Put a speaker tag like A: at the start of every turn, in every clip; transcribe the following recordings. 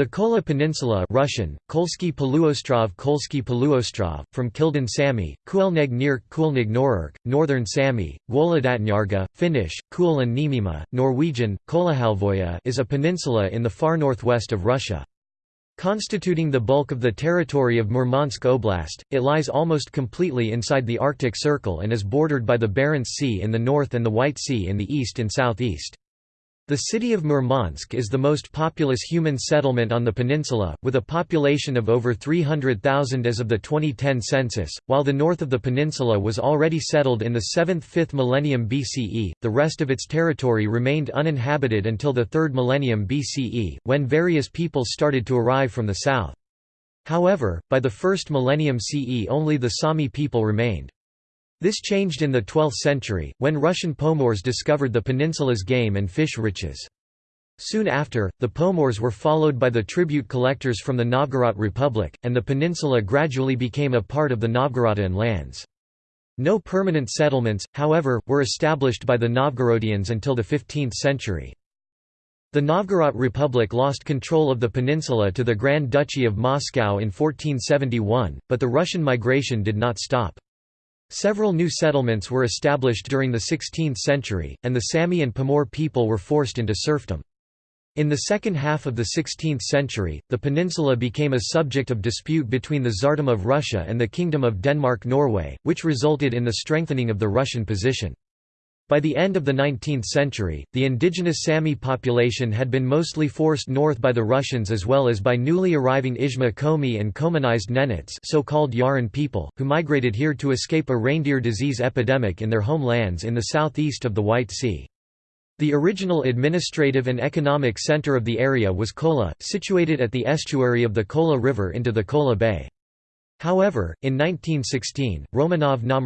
A: The Kola Peninsula Russian, Kolsky Poluostrov Kolsky Poluostrov, from Kildin Sami, Kuelneg Norurk, Northern Sami, Gwoladatnyarga, Finnish, Kuul and Nimima, Norwegian, Kolahalvoya is a peninsula in the far northwest of Russia. Constituting the bulk of the territory of Murmansk Oblast, it lies almost completely inside the Arctic Circle and is bordered by the Barents Sea in the north and the White Sea in the east and southeast. The city of Murmansk is the most populous human settlement on the peninsula, with a population of over 300,000 as of the 2010 census. While the north of the peninsula was already settled in the 7th–5th millennium BCE, the rest of its territory remained uninhabited until the 3rd millennium BCE, when various peoples started to arrive from the south. However, by the 1st millennium CE only the Sami people remained. This changed in the 12th century, when Russian Pomors discovered the peninsula's game and fish riches. Soon after, the Pomors were followed by the tribute collectors from the Novgorod Republic, and the peninsula gradually became a part of the Novgorodian lands. No permanent settlements, however, were established by the Novgorodians until the 15th century. The Novgorod Republic lost control of the peninsula to the Grand Duchy of Moscow in 1471, but the Russian migration did not stop. Several new settlements were established during the 16th century, and the Sami and Pomor people were forced into serfdom. In the second half of the 16th century, the peninsula became a subject of dispute between the Tsardom of Russia and the Kingdom of Denmark-Norway, which resulted in the strengthening of the Russian position. By the end of the 19th century, the indigenous Sami population had been mostly forced north by the Russians as well as by newly arriving Izhma Komi and Komanized Nenets so-called Yaran people, who migrated here to escape a reindeer disease epidemic in their homelands in the southeast of the White Sea. The original administrative and economic center of the area was Kola, situated at the estuary of the Kola River into the Kola Bay. However, in 1916, Romanov na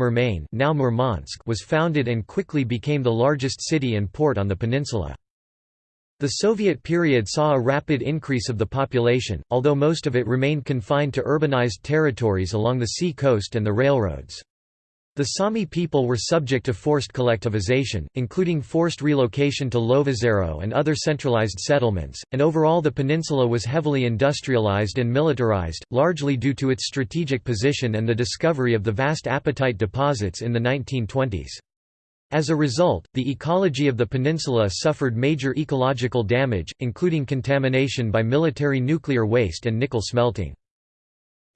A: now Murmansk was founded and quickly became the largest city and port on the peninsula. The Soviet period saw a rapid increase of the population, although most of it remained confined to urbanized territories along the sea coast and the railroads. The Sami people were subject to forced collectivization, including forced relocation to Lovozero and other centralized settlements, and overall the peninsula was heavily industrialized and militarized, largely due to its strategic position and the discovery of the vast apatite deposits in the 1920s. As a result, the ecology of the peninsula suffered major ecological damage, including contamination by military nuclear waste and nickel smelting.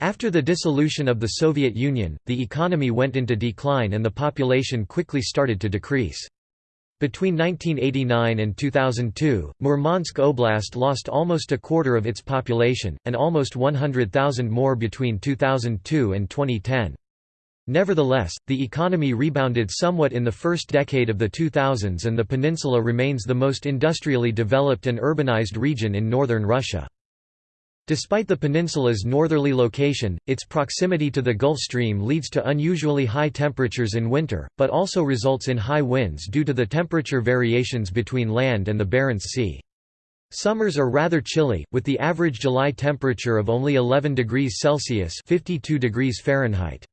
A: After the dissolution of the Soviet Union, the economy went into decline and the population quickly started to decrease. Between 1989 and 2002, Murmansk Oblast lost almost a quarter of its population, and almost 100,000 more between 2002 and 2010. Nevertheless, the economy rebounded somewhat in the first decade of the 2000s and the peninsula remains the most industrially developed and urbanized region in northern Russia. Despite the peninsula's northerly location, its proximity to the Gulf Stream leads to unusually high temperatures in winter, but also results in high winds due to the temperature variations between land and the Barents Sea. Summers are rather chilly, with the average July temperature of only 11 degrees Celsius 52 degrees Fahrenheit.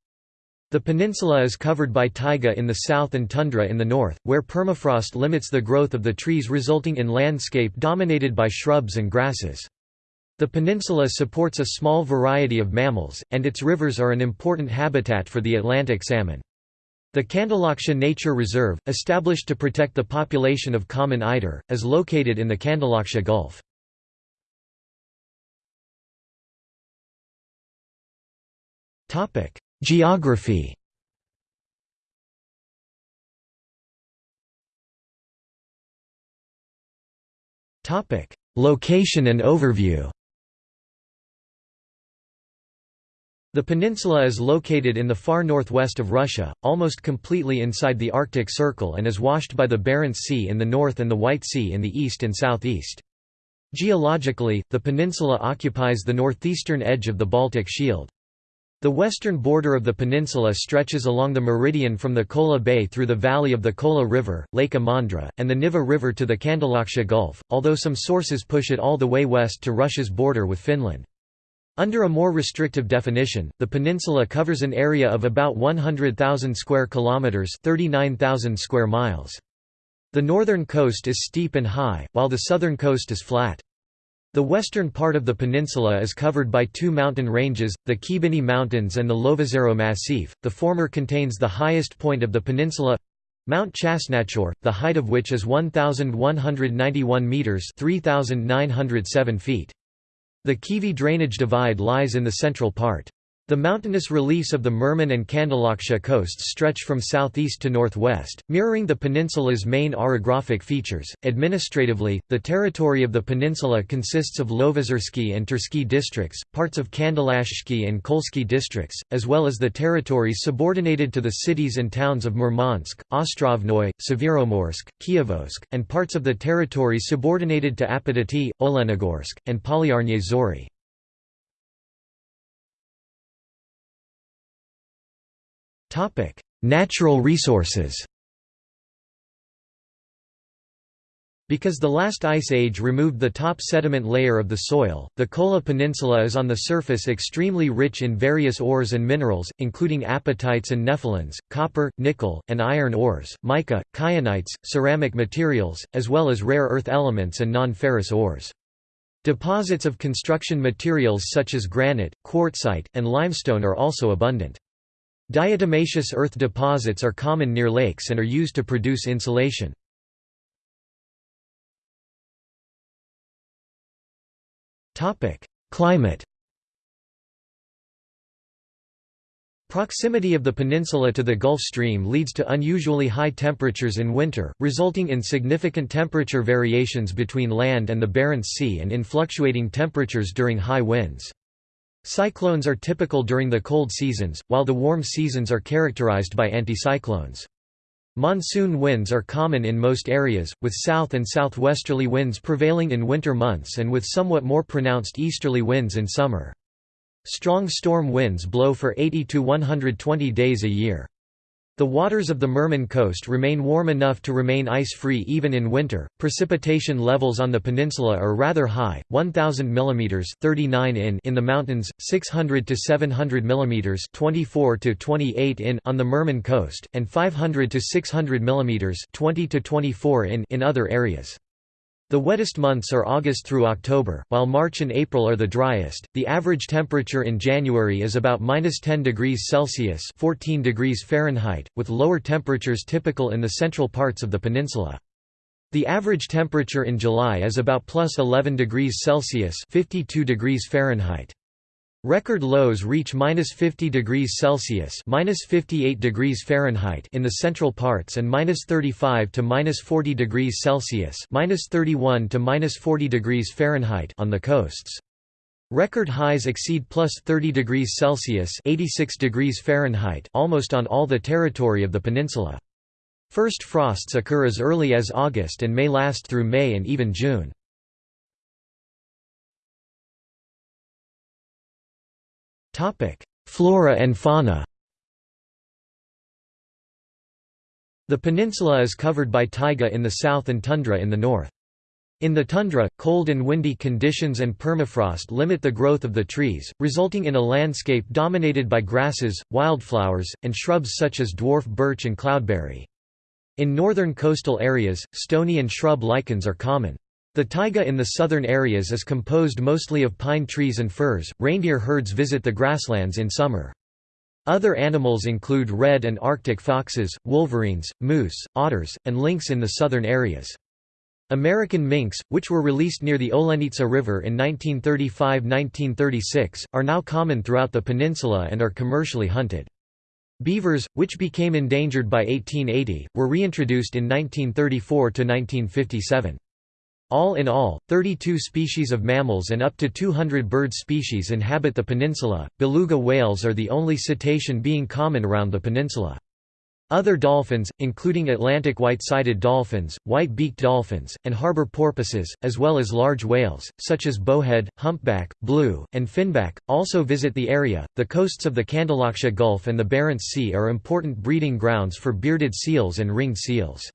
A: The peninsula is covered by taiga in the south and tundra in the north, where permafrost limits the growth of the trees resulting in landscape dominated by shrubs and grasses. The peninsula supports a small variety of mammals, and its rivers are an important habitat for the Atlantic salmon. The Kandalaksha Nature Reserve, established to protect the population of common eider, is located in the Kandalaksha Gulf. Geography Location and overview The peninsula is located in the far northwest of Russia, almost completely inside the Arctic Circle and is washed by the Barents Sea in the north and the White Sea in the east and southeast. Geologically, the peninsula occupies the northeastern edge of the Baltic Shield. The western border of the peninsula stretches along the meridian from the Kola Bay through the valley of the Kola River, Lake Imandra, and the Niva River to the Kandalaksha Gulf, although some sources push it all the way west to Russia's border with Finland. Under a more restrictive definition, the peninsula covers an area of about 100,000 square kilometers, 39,000 square miles. The northern coast is steep and high, while the southern coast is flat. The western part of the peninsula is covered by two mountain ranges, the Khibiny Mountains and the Lovozero Massif. The former contains the highest point of the peninsula Mount Chasnachorr, the height of which is 1,191 metres 3,907 feet. The Keivy drainage divide lies in the central part. The mountainous reliefs of the Murman and Kandalaksha coasts stretch from southeast to northwest, mirroring the peninsula's main orographic features. Administratively, the territory of the peninsula consists of Lovozersky and Tersky districts, parts of Kandalakshsky and Kolsky districts, as well as the territories subordinated to the cities and towns of Murmansk, Ostrovnoy, Severomorsk, Kirovsk, and parts of the territories subordinated to Apatit, Olenogorsk, and Polyarny Zory. Natural resources Because the last ice age removed the top sediment layer of the soil, the Kola Peninsula is on the surface extremely rich in various ores and minerals, including apatites and nephelines, copper, nickel, and iron ores, mica, kyanites, ceramic materials, as well as rare earth elements and non-ferrous ores. Deposits of construction materials such as granite, quartzite, and limestone are also abundant. Diatomaceous earth deposits are common near lakes and are used to produce insulation. Climate Proximity of the peninsula to the Gulf Stream leads to unusually high temperatures in winter, resulting in significant temperature variations between land and the Barents Sea and in fluctuating temperatures during high winds. Cyclones are typical during the cold seasons, while the warm seasons are characterized by anticyclones. Monsoon winds are common in most areas, with south and southwesterly winds prevailing in winter months and with somewhat more pronounced easterly winds in summer. Strong storm winds blow for 80 to 120 days a year. The waters of the Murman coast remain warm enough to remain ice-free even in winter. Precipitation levels on the peninsula are rather high, 1000 mm 39 in in the mountains, 600 to 700 mm 24 to 28 in on the Murman coast, and 500 to 600 mm 20 to 24 in in other areas. The wettest months are August through October, while March and April are the driest. The average temperature in January is about minus 10 degrees Celsius (14 degrees Fahrenheit), with lower temperatures typical in the central parts of the peninsula. The average temperature in July is about plus 11 degrees Celsius (52 degrees Fahrenheit). Record lows reach minus 50 degrees Celsius minus 58 degrees Fahrenheit in the central parts and minus 35 to minus 40 degrees Celsius minus 31 to minus 40 degrees Fahrenheit on the coasts. Record highs exceed plus 30 degrees Celsius 86 degrees Fahrenheit almost on all the territory of the peninsula. First frosts occur as early as August and may last through May and even June. Topic: Flora and fauna. The peninsula is covered by taiga in the south and tundra in the north. In the tundra, cold and windy conditions and permafrost limit the growth of the trees, resulting in a landscape dominated by grasses, wildflowers, and shrubs such as dwarf birch and cloudberry. In northern coastal areas, stony and shrub lichens are common. The taiga in the southern areas is composed mostly of pine trees and firs. Reindeer herds visit the grasslands in summer. Other animals include red and arctic foxes, wolverines, moose, otters, and lynx in the southern areas. American minks, which were released near the Olenitsa River in 1935–1936, are now common throughout the peninsula and are commercially hunted. Beavers, which became endangered by 1880, were reintroduced in 1934–1957. All in all, 32 species of mammals and up to 200 bird species inhabit the peninsula. Beluga whales are the only cetacean being common around the peninsula. Other dolphins, including Atlantic white-sided dolphins, white-beaked dolphins, and harbor porpoises, as well as large whales, such as bowhead, humpback, blue, and finback, also visit the area. The coasts of the Kandalaksha Gulf and the Barents Sea are important breeding grounds for bearded seals and ringed seals.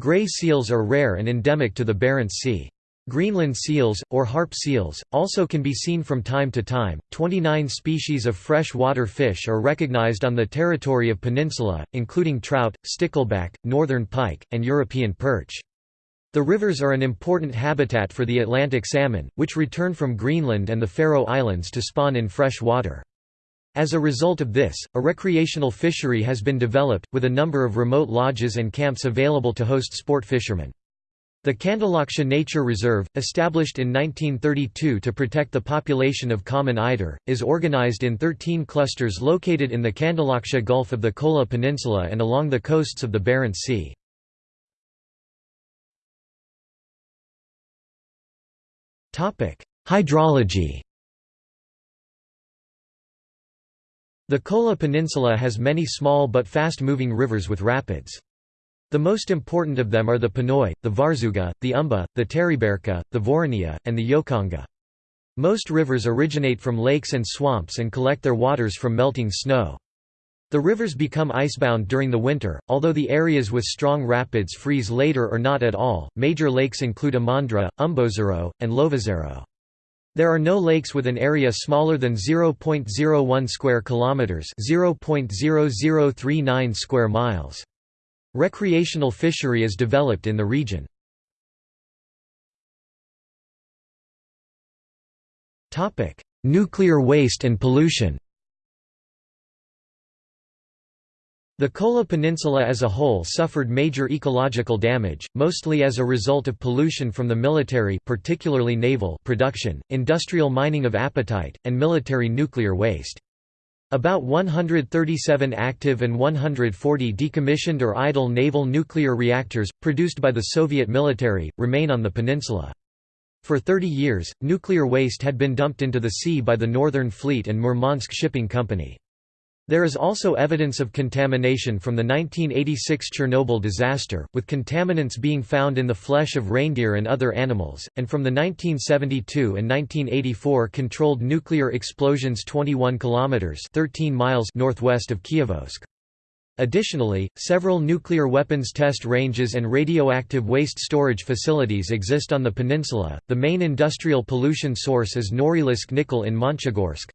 A: Gray seals are rare and endemic to the Barents Sea. Greenland seals, or harp seals, also can be seen from time to time. 29 species of freshwater fish are recognized on the territory of peninsula, including trout, stickleback, northern pike, and European perch. The rivers are an important habitat for the Atlantic salmon, which return from Greenland and the Faroe Islands to spawn in fresh water. As a result of this, a recreational fishery has been developed, with a number of remote lodges and camps available to host sport fishermen. The Kandalaksha Nature Reserve, established in 1932 to protect the population of common eider, is organized in 13 clusters located in the Kandalaksha Gulf of the Kola Peninsula and along the coasts of the Barents Sea. Hydrology The Kola Peninsula has many small but fast-moving rivers with rapids. The most important of them are the Ponoy, the Varzuga, the Umba, the Teriberka, the Voronya, and the Iokanga. Most rivers originate from lakes and swamps and collect their waters from melting snow. The rivers become icebound during the winter, although the areas with strong rapids freeze later or not at all. Major lakes include Imandra, Umbozero, and Lovozero. There are no lakes with an area smaller than 0.01 square kilometers, 0.0039 square miles. Recreational fishery is developed in the region. Topic: Nuclear waste and pollution The Kola Peninsula as a whole suffered major ecological damage, mostly as a result of pollution from the military particularly naval production, industrial mining of apatite, and military nuclear waste. About 137 active and 140 decommissioned or idle naval nuclear reactors, produced by the Soviet military, remain on the peninsula. For 30 years, nuclear waste had been dumped into the sea by the Northern Fleet and Murmansk Shipping Company. There is also evidence of contamination from the 1986 Chernobyl disaster, with contaminants being found in the flesh of reindeer and other animals, and from the 1972 and 1984 controlled nuclear explosions 21 kilometers (13 miles) northwest of Kirovsk. Additionally, several nuclear weapons test ranges and radioactive waste storage facilities exist on the peninsula. The main industrial pollution source is Norilsk nickel in Monchegorsk,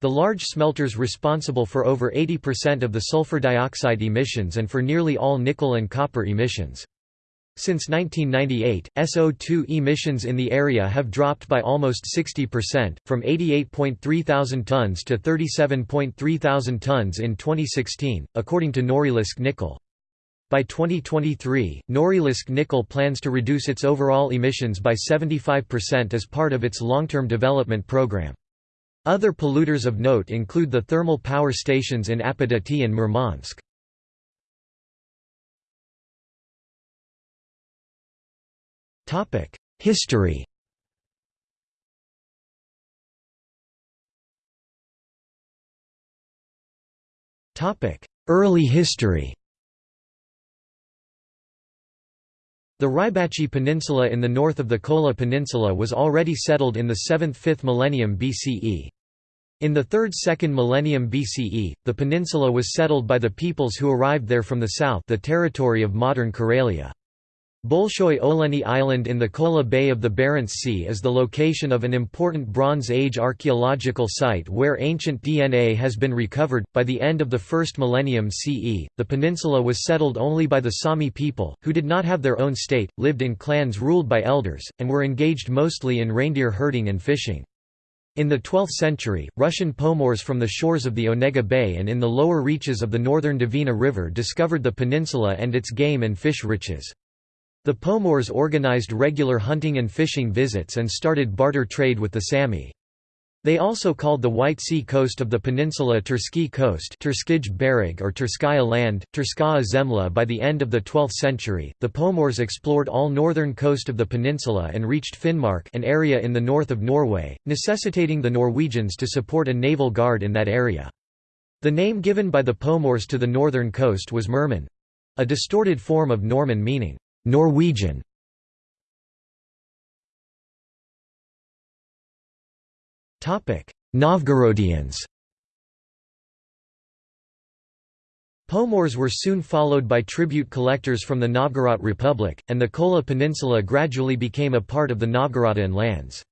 A: the large smelters responsible for over 80% of the sulfur dioxide emissions and for nearly all nickel and copper emissions. Since 1998, SO2 emissions in the area have dropped by almost 60%, from 88.3 thousand tons to 37.3 thousand tons in 2016, according to Norilsk Nickel. By 2023, Norilsk Nickel plans to reduce its overall emissions by 75% as part of its long-term development program. Other polluters of note include the thermal power stations in Apatity and Murmansk. History Early history The Rybachi Peninsula in the north of the Kola Peninsula was already settled in the 7th–5th millennium BCE. In the 3rd–2nd millennium BCE, the peninsula was settled by the peoples who arrived there from the south the territory of modern Karelia. Bolshoi Oleni Island in the Kola Bay of the Barents Sea is the location of an important Bronze Age archaeological site where ancient DNA has been recovered. By the end of the first millennium CE, the peninsula was settled only by the Sami people, who did not have their own state, lived in clans ruled by elders, and were engaged mostly in reindeer herding and fishing. In the 12th century, Russian Pomors from the shores of the Onega Bay and in the lower reaches of the northern Dvina River discovered the peninsula and its game and fish riches. The Pomors organized regular hunting and fishing visits and started barter trade with the Sami. They also called the White Sea coast of the peninsula Tersky Coast Turskij Berig or Turskaya land, Turskaya Zemla by the end of the 12th century. The Pomors explored all northern coast of the peninsula and reached Finnmark an area in the north of Norway, necessitating the Norwegians to support a naval guard in that area. The name given by the Pomors to the northern coast was Murman—a distorted form of Norman meaning Norwegian Novgorodians Pomors were soon followed by tribute collectors from the Novgorod Republic, and the Kola Peninsula gradually became a part of the Novgorodian lands.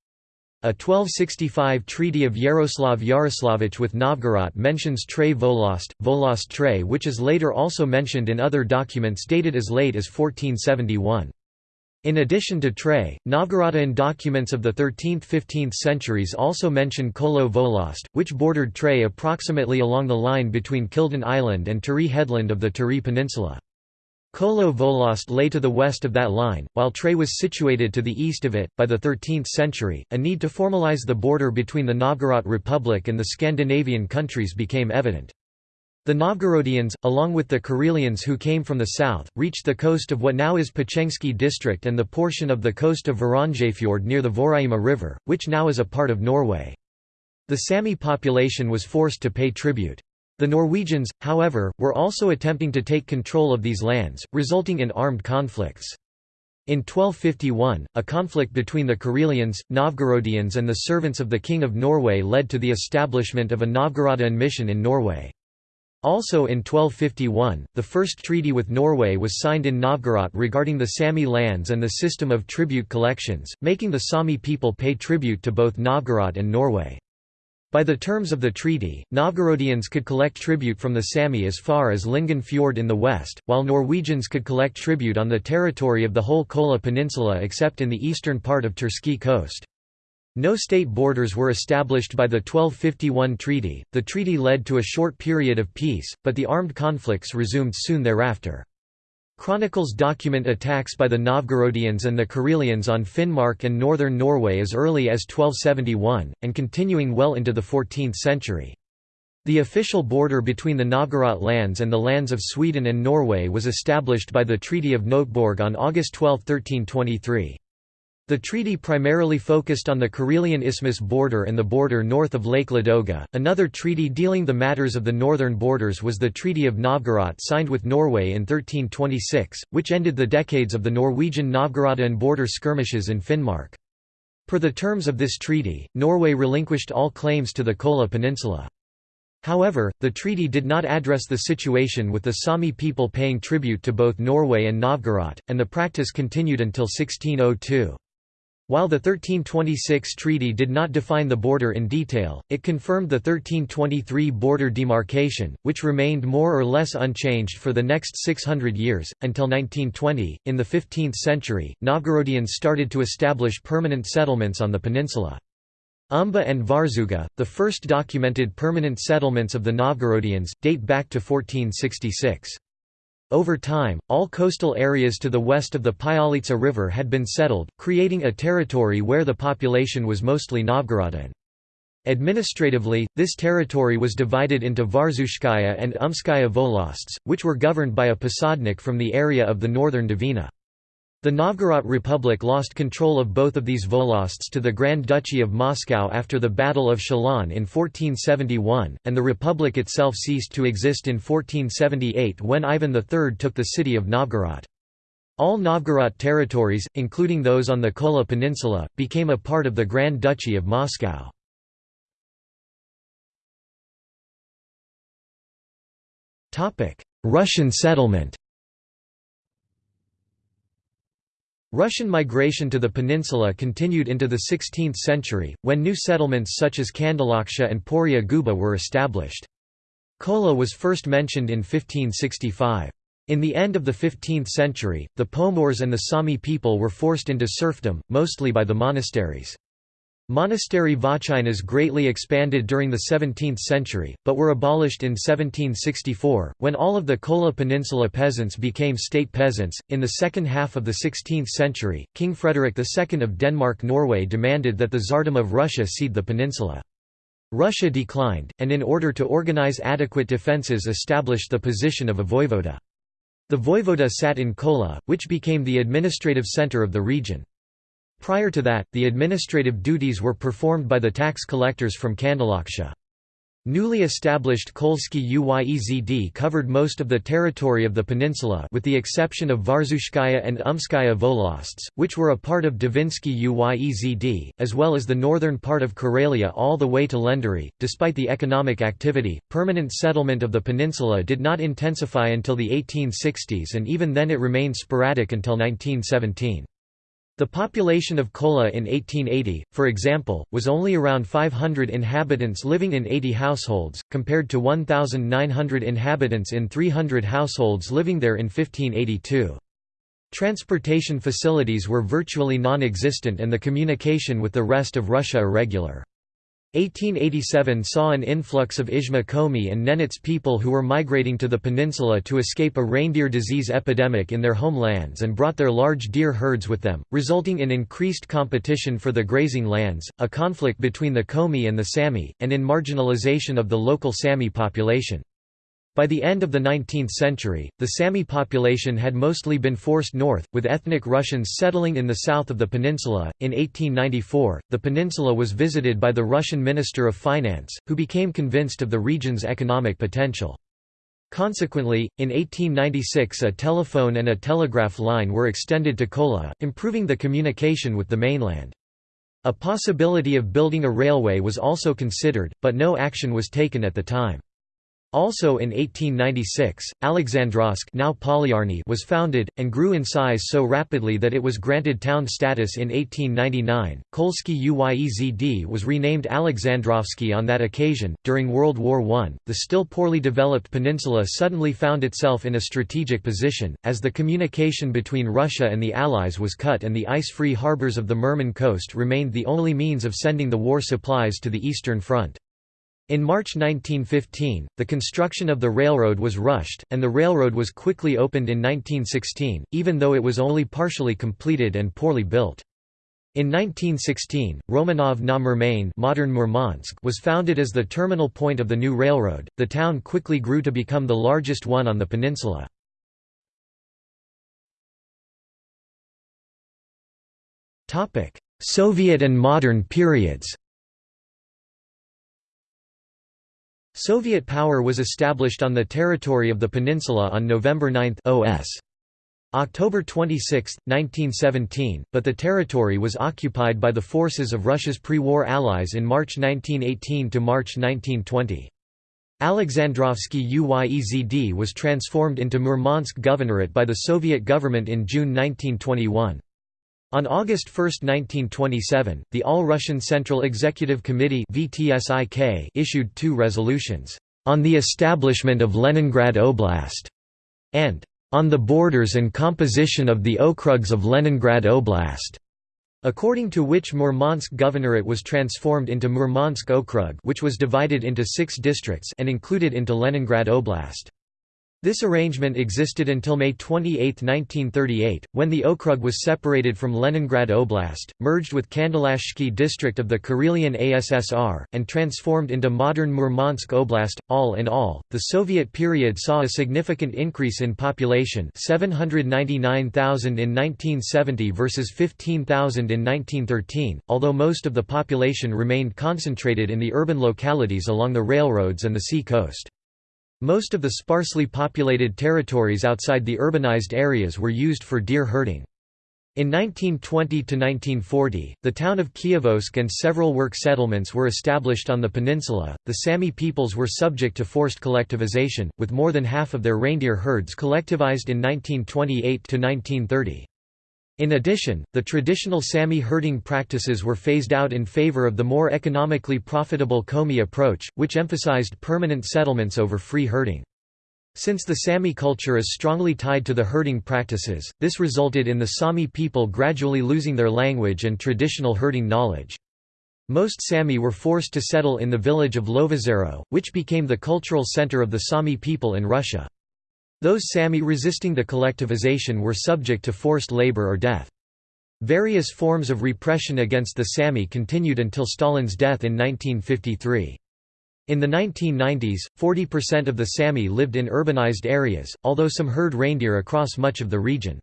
A: A 1265 Treaty of Yaroslav Yaroslavich with Novgorod mentions Tre Volost, Volost Tre which is later also mentioned in other documents dated as late as 1471. In addition to Tre, Novgorodian documents of the 13th–15th centuries also mention Kolo Volost, which bordered Tre approximately along the line between Kildin Island and Turi headland of the Turi Peninsula. Kolo Volost lay to the west of that line, while Tre was situated to the east of it. By the 13th century, a need to formalize the border between the Novgorod Republic and the Scandinavian countries became evident. The Novgorodians, along with the Karelians who came from the south, reached the coast of what now is Pechengsky district and the portion of the coast of Varangerfjord near the Voraima River, which now is a part of Norway. The Sami population was forced to pay tribute. The Norwegians, however, were also attempting to take control of these lands, resulting in armed conflicts. In 1251, a conflict between the Karelians, Novgorodians and the servants of the King of Norway led to the establishment of a Novgorodian mission in Norway. Also in 1251, the first treaty with Norway was signed in Novgorod regarding the Sami lands and the system of tribute collections, making the Sami people pay tribute to both Novgorod and Norway. By the terms of the treaty, Novgorodians could collect tribute from the Sami as far as Lyngen Fjord in the west, while Norwegians could collect tribute on the territory of the whole Kola Peninsula except in the eastern part of Tersky coast. No state borders were established by the 1251 treaty. The treaty led to a short period of peace, but the armed conflicts resumed soon thereafter. Chronicles document attacks by the Novgorodians and the Karelians on Finnmark and northern Norway as early as 1271, and continuing well into the 14th century. The official border between the Novgorod lands and the lands of Sweden and Norway was established by the Treaty of Nöteborg on August 12, 1323. The treaty primarily focused on the Karelian Isthmus border and the border north of Lake Ladoga. Another treaty dealing the matters of the northern borders was the Treaty of Novgorod signed with Norway in 1326, which ended the decades of the Norwegian Novgorodian border skirmishes in Finnmark. Per the terms of this treaty, Norway relinquished all claims to the Kola Peninsula. However, the treaty did not address the situation with the Sami people paying tribute to both Norway and Novgorod, and the practice continued until 1602. While the 1326 treaty did not define the border in detail, it confirmed the 1323 border demarcation, which remained more or less unchanged for the next 600 years, until 1920. In the 15th century, Novgorodians started to establish permanent settlements on the peninsula. Umba and Varzuga, the first documented permanent settlements of the Novgorodians, date back to 1466. Over time, all coastal areas to the west of the Pyalitsa River had been settled, creating a territory where the population was mostly Novgorodian. Administratively, this territory was divided into Varzushskaya and Umskaya volosts, which were governed by a posadnik from the area of the northern Dvina. The Novgorod Republic lost control of both of these volosts to the Grand Duchy of Moscow after the Battle of Shelon in 1471, and the republic itself ceased to exist in 1478 when Ivan III took the city of Novgorod. All Novgorod territories, including those on the Kola Peninsula, became a part of the Grand Duchy of Moscow. Russian settlement Russian migration to the peninsula continued into the 16th century, when new settlements such as Kandalaksha and Poria Guba were established. Kola was first mentioned in 1565. In the end of the 15th century, the Pomors and the Sami people were forced into serfdom, mostly by the monasteries. Monastery votchinas greatly expanded during the 17th century, but were abolished in 1764, when all of the Kola Peninsula peasants became state peasants. In the second half of the 16th century, King Frederick II of Denmark-Norway demanded that the Tsardom of Russia cede the peninsula. Russia declined, and in order to organize adequate defences established the position of a voivoda. The voivoda sat in Kola, which became the administrative centre of the region. Prior to that, the administrative duties were performed by the tax collectors from Kandalaksha. Newly established Kolsky Uyezd covered most of the territory of the peninsula with the exception of Varzushskaya and Umskaya volosts, which were a part of Dvinsky Uyezd, as well as the northern part of Karelia all the way to Lendery. Despite the economic activity, permanent settlement of the peninsula did not intensify until the 1860s and even then it remained sporadic until 1917. The population of Kola in 1880, for example, was only around 500 inhabitants living in 80 households, compared to 1,900 inhabitants in 300 households living there in 1582. Transportation facilities were virtually non-existent and the communication with the rest of Russia irregular. 1887 saw an influx of Izhma Komi and Nenets people who were migrating to the peninsula to escape a reindeer disease epidemic in their homelands and brought their large deer herds with them, resulting in increased competition for the grazing lands, a conflict between the Komi and the Sami, and in marginalization of the local Sami population. By the end of the 19th century, the Sami population had mostly been forced north, with ethnic Russians settling in the south of the peninsula. In 1894, the peninsula was visited by the Russian Minister of Finance, who became convinced of the region's economic potential. Consequently, in 1896 a telephone and a telegraph line were extended to Kola, improving the communication with the mainland. A possibility of building a railway was also considered, but no action was taken at the time. Also in 1896, Alexandrovsk now Polyarny was founded, and grew in size so rapidly that it was granted town status in 1899. Kolsky Uyezd was renamed Alexandrovsky on that occasion. During World War I, the still poorly developed peninsula suddenly found itself in a strategic position, as the communication between Russia and the Allies was cut and the ice-free harbors of the Murman coast remained the only means of sending the war supplies to the Eastern Front. In March 1915, the construction of the railroad was rushed, and the railroad was quickly opened in 1916, even though it was only partially completed and poorly built. In 1916, Romanov na Murmane modern Murmansk was founded as the terminal point of the new railroad. The town quickly grew to become the largest one on the peninsula. Soviet and modern periods Soviet power was established on the territory of the peninsula on November 9 OS. October 26, 1917, but the territory was occupied by the forces of Russia's pre-war allies in March 1918 to March 1920. Alexandrovsky Uyezd was transformed into Murmansk Governorate by the Soviet government in June 1921. On August 1, 1927, the All-Russian Central Executive Committee issued two resolutions, "...on the establishment of Leningrad Oblast", and "...on the borders and composition of the okrugs of Leningrad Oblast", according to which Murmansk Governorate was transformed into Murmansk Okrug which was divided into six districts and included into Leningrad Oblast. This arrangement existed until May 28, 1938, when the Okrug was separated from Leningrad Oblast, merged with Kandalakshsky district of the Karelian ASSR, and transformed into modern Murmansk Oblast. All in all, the Soviet period saw a significant increase in population 799,000 in 1970 versus 15,000 in 1913, although most of the population remained concentrated in the urban localities along the railroads and the sea coast. Most of the sparsely populated territories outside the urbanized areas were used for deer herding. In 1920–1940, the town of Kirovsk and several work settlements were established on the peninsula. The Sami peoples were subject to forced collectivization, with more than half of their reindeer herds collectivized in 1928–1930. In addition, the traditional Sami herding practices were phased out in favor of the more economically profitable Komi approach, which emphasized permanent settlements over free herding. Since the Sami culture is strongly tied to the herding practices, this resulted in the Sami people gradually losing their language and traditional herding knowledge. Most Sami were forced to settle in the village of Lovozero, which became the cultural center of the Sami people in Russia. Those Sami resisting the collectivization were subject to forced labor or death. Various forms of repression against the Sami continued until Stalin's death in 1953. In the 1990s, 40% of the Sami lived in urbanized areas, although some herd reindeer across much of the region.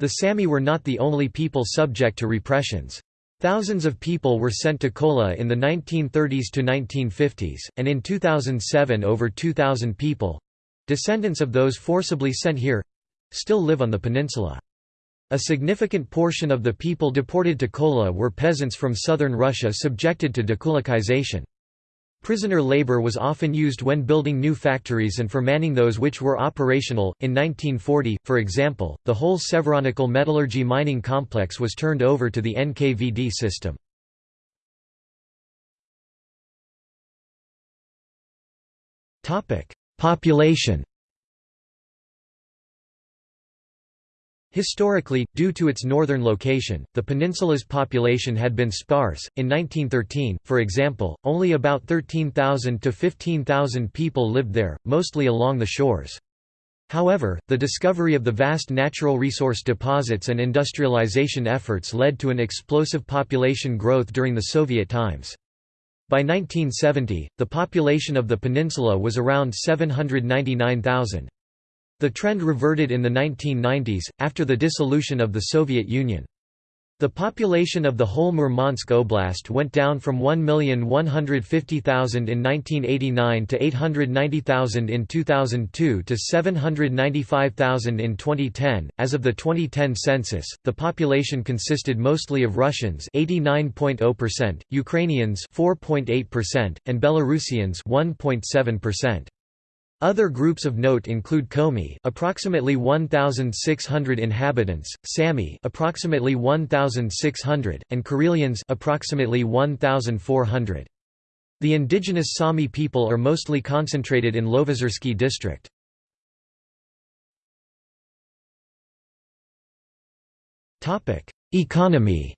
A: The Sami were not the only people subject to repressions. Thousands of people were sent to Kola in the 1930s to 1950s, and in 2007 over 2,000 people, Descendants of those forcibly sent here—still live on the peninsula. A significant portion of the people deported to Kola were peasants from southern Russia subjected to dekulakization. Prisoner labor was often used when building new factories and for manning those which were operational. In 1940, for example, the whole Severonikkel metallurgy mining complex was turned over to the NKVD system. Topic: Population Historically, due to its northern location, the peninsula's population had been sparse. In 1913, for example, only about 13,000 to 15,000 people lived there, mostly along the shores. However, the discovery of the vast natural resource deposits and industrialization efforts led to an explosive population growth during the Soviet times. By 1970, the population of the peninsula was around 799,000. The trend reverted in the 1990s, after the dissolution of the Soviet Union. The population of the whole Murmansk Oblast went down from 1,150,000 in 1989 to 890,000 in 2002 to 795,000 in 2010. As of the 2010 census, the population consisted mostly of Russians, 89.0%, Ukrainians, 4.8%, and Belarusians, 1.7%. Other groups of note include Komi, approximately 1600 inhabitants, Sami, approximately 1600, and Karelians, approximately 1400. The indigenous Sami people are mostly concentrated in Lovozersky district. Topic: Economy.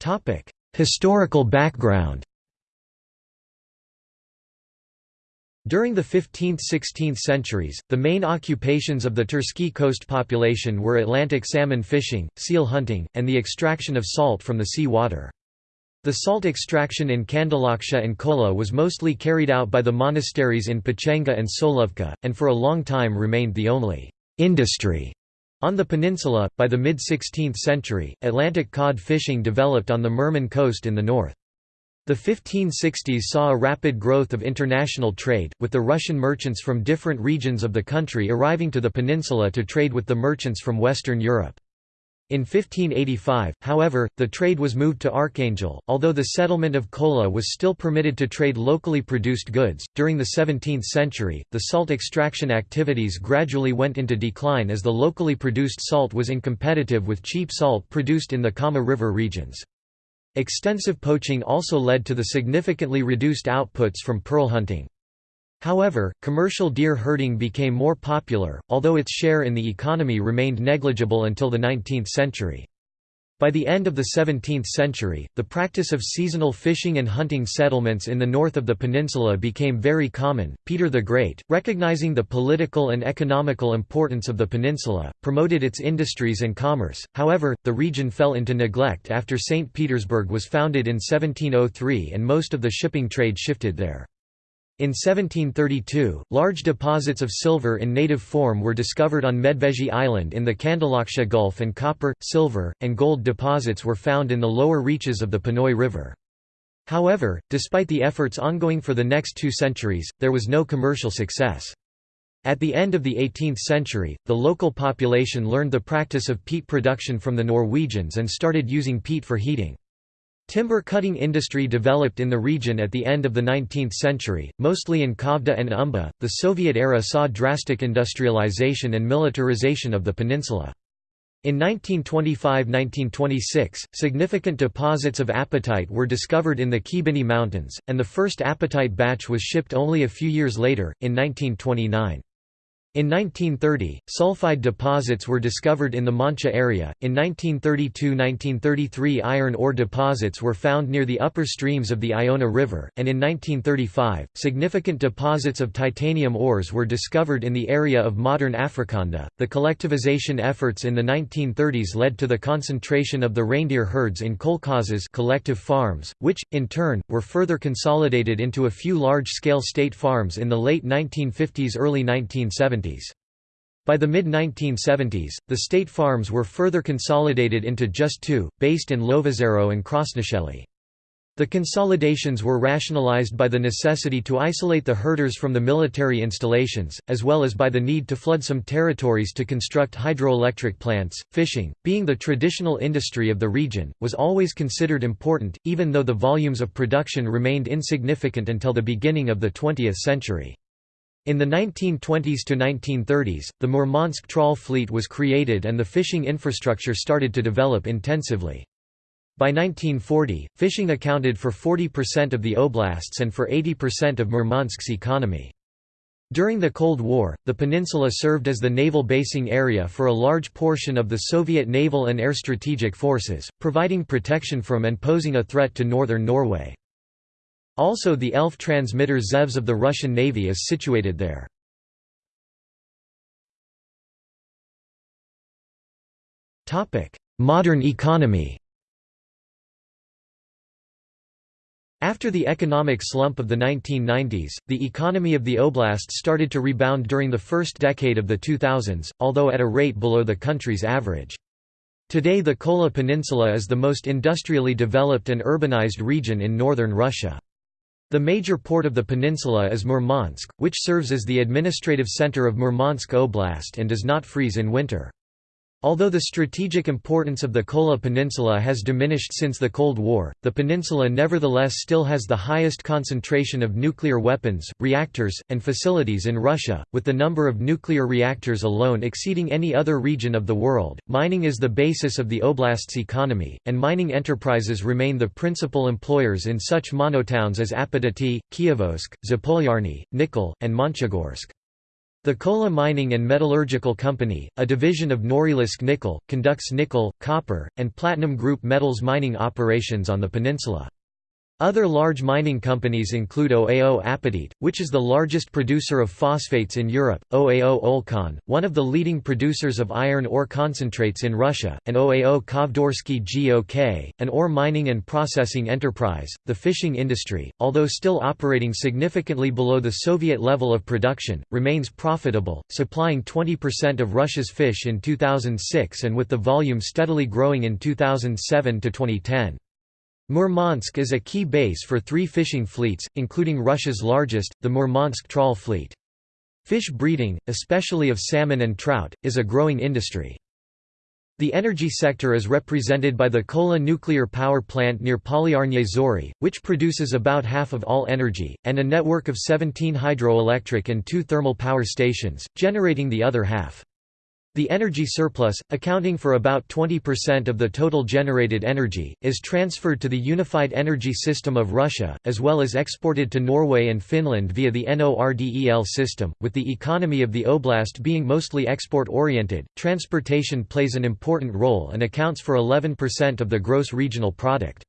A: Topic: Historical background. During the 15th–16th centuries, the main occupations of the Tersky coast population were Atlantic salmon fishing, seal hunting, and the extraction of salt from the sea water. The salt extraction in Kandalaksha and Kola was mostly carried out by the monasteries in Pechenga and Solovka, and for a long time remained the only industry on the peninsula, by the mid-16th century, Atlantic cod fishing developed on the Murman coast in the north. The 1560s saw a rapid growth of international trade, with the Russian merchants from different regions of the country arriving to the peninsula to trade with the merchants from Western Europe. In 1585, however, the trade was moved to Archangel, although the settlement of Kola was still permitted to trade locally produced goods. During the 17th century, the salt extraction activities gradually went into decline as the locally produced salt was incompetitive with cheap salt produced in the Kama River regions. Extensive poaching also led to the significantly reduced outputs from pearl hunting. However, commercial deer herding became more popular, although its share in the economy remained negligible until the 19th century. By the end of the 17th century, the practice of seasonal fishing and hunting settlements in the north of the peninsula became very common. Peter the Great, recognizing the political and economical importance of the peninsula, promoted its industries and commerce. However, the region fell into neglect after St. Petersburg was founded in 1703 and most of the shipping trade shifted there. In 1732, large deposits of silver in native form were discovered on Medvezhy Island in the Kandalaksha Gulf and copper, silver, and gold deposits were found in the lower reaches of the Ponoy River. However, despite the efforts ongoing for the next two centuries, there was no commercial success. At the end of the 18th century, the local population learned the practice of peat production from the Norwegians and started using peat for heating. Timber cutting industry developed in the region at the end of the 19th century, mostly in Kovda and Umba. The Soviet era saw drastic industrialization and militarization of the peninsula. In 1925–1926, significant deposits of apatite were discovered in the Khibiny Mountains, and the first apatite batch was shipped only a few years later, in 1929. In 1930, sulfide deposits were discovered in the Mancha area. In 1932-1933 iron ore deposits were found near the upper streams of the Iona River, and in 1935, significant deposits of titanium ores were discovered in the area of modern Afrikanda. The collectivization efforts in the 1930s led to the concentration of the reindeer herds in kolkhozes collective farms, which, in turn, were further consolidated into a few large-scale state farms in the late 1950s early 1970s. By the mid-1970s, the state farms were further consolidated into just two, based in Lovozero and Krasnoshely. The consolidations were rationalized by the necessity to isolate the herders from the military installations, as well as by the need to flood some territories to construct hydroelectric plants. Fishing, being the traditional industry of the region, was always considered important, even though the volumes of production remained insignificant until the beginning of the 20th century. In the 1920s to 1930s, the Murmansk trawl fleet was created and the fishing infrastructure started to develop intensively. By 1940, fishing accounted for 40% of the oblasts and for 80% of Murmansk's economy. During the Cold War, the peninsula served as the naval basing area for a large portion of the Soviet naval and air strategic forces, providing protection from and posing a threat to northern Norway. Also the ELF transmitter Zevs of the Russian Navy is situated there. Modern economy After the economic slump of the 1990s, the economy of the oblast started to rebound during the first decade of the 2000s, although at a rate below the country's average. Today the Kola Peninsula is the most industrially developed and urbanized region in northern Russia. The major port of the peninsula is Murmansk, which serves as the administrative center of Murmansk Oblast and does not freeze in winter. Although the strategic importance of the Kola Peninsula has diminished since the Cold War, the peninsula nevertheless still has the highest concentration of nuclear weapons, reactors, and facilities in Russia, with the number of nuclear reactors alone exceeding any other region of the world. Mining is the basis of the oblast's economy, and mining enterprises remain the principal employers in such monotowns as Apatity, Kirovsk, Zapolyarny, Nikel, and Monchegorsk. The Kola Mining and Metallurgical Company, a division of Norilsk Nickel, conducts nickel, copper, and platinum group metals mining operations on the peninsula. Other large mining companies include OAO Apatit, which is the largest producer of phosphates in Europe, OAO Olkon, one of the leading producers of iron ore concentrates in Russia, and OAO Kovdorsky GOK, an ore mining and processing enterprise. The fishing industry, although still operating significantly below the Soviet level of production, remains profitable, supplying 20% of Russia's fish in 2006 and with the volume steadily growing in 2007 to 2010. Murmansk is a key base for three fishing fleets, including Russia's largest, the Murmansk Trawl Fleet. Fish breeding, especially of salmon and trout, is a growing industry. The energy sector is represented by the Kola nuclear power plant near Polyarny Zori, which produces about half of all energy, and a network of 17 hydroelectric and two thermal power stations, generating the other half. The energy surplus, accounting for about 20% of the total generated energy, is transferred to the unified energy system of Russia, as well as exported to Norway and Finland via the NORDEL system. With the economy of the oblast being mostly export oriented, transportation plays an important role and accounts for 11% of the gross regional product.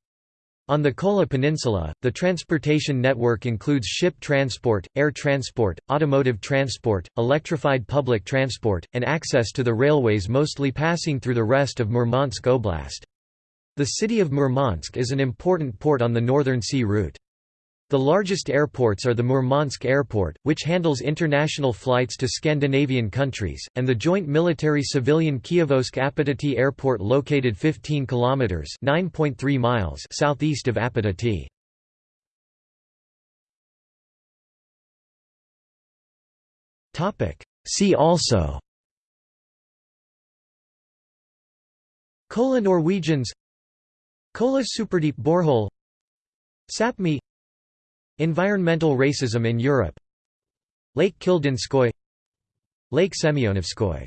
A: On the Kola Peninsula, the transportation network includes ship transport, air transport, automotive transport, electrified public transport, and access to the railways mostly passing through the rest of Murmansk Oblast. The city of Murmansk is an important port on the Northern Sea route. The largest airports are the Murmansk Airport, which handles international flights to Scandinavian countries, and the joint military-civilian Kirovsk Apatity Airport located 15 kilometers (9.3 miles) southeast of Apatity. Topic: See also Kola Norwegians Kola Superdeep borehole Sapmi Environmental racism in Europe. Lake Kildinskoye Lake Semyonovskoye